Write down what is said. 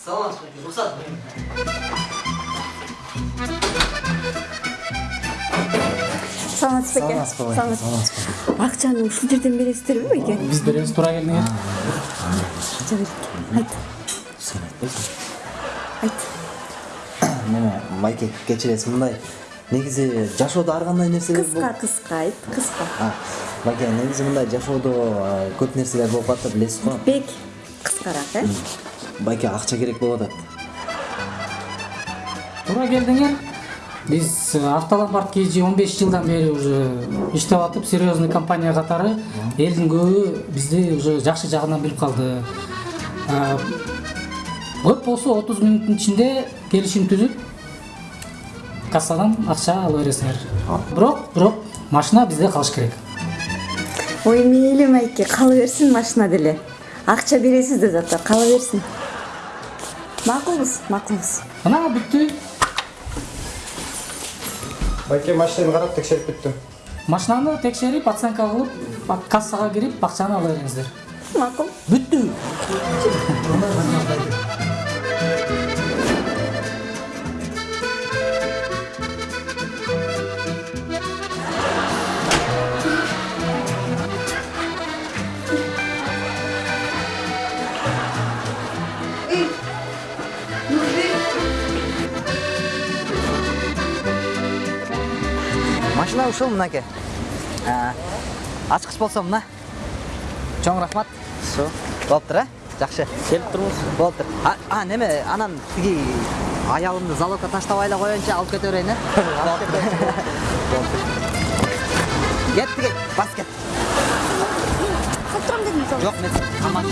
саламат сұрайды рұқсат саламатсыз ба екен саламатсыз бақытжанның шілдерден бересіздер ме екен біз береміз тура келдің айт сен айтпайсың айт міне майке кешіресіз мындай Негизи жашоодо ар кандай нерселер кыска кыска айт кыска. А, байке, негизи мындай жашоодо көп нерселер болуп калат да билесиз го. бек кыскараак э? Байке акча керек болуп атат. туура келдиңер биз автоломбард kg 15 жылдан бери уже иштеп атып серьезный компания катары элдин көбү бизди уже жакшы жагынан билип калды көп болсо 30 мүнөттүн ичинде келишим түзүп кассадан акча ала бересиңер. Бирок бирок машина бизде калыш керек. Ой мейли майке кала берсин машина деле. Акча бересиз да зато кала берсин макулбуз макулбуз мына бүттү байке машинаны карап текшерип бүттүм машинаны текшерип оценка кылып кассага кирип акчаны ала бериңиздер. Макул. Бүттү машина ушул мынакей. Ачкыч болсо мына. Чоң рахмат. Ушу болуптур э жакшы. Келип турмуз. Болуптур. А, а неме анан тиги аялымды залогко таштабай эле коеюнчу алып кете берейин э кет тиги бас кет. Калтырам дедим жок мен аман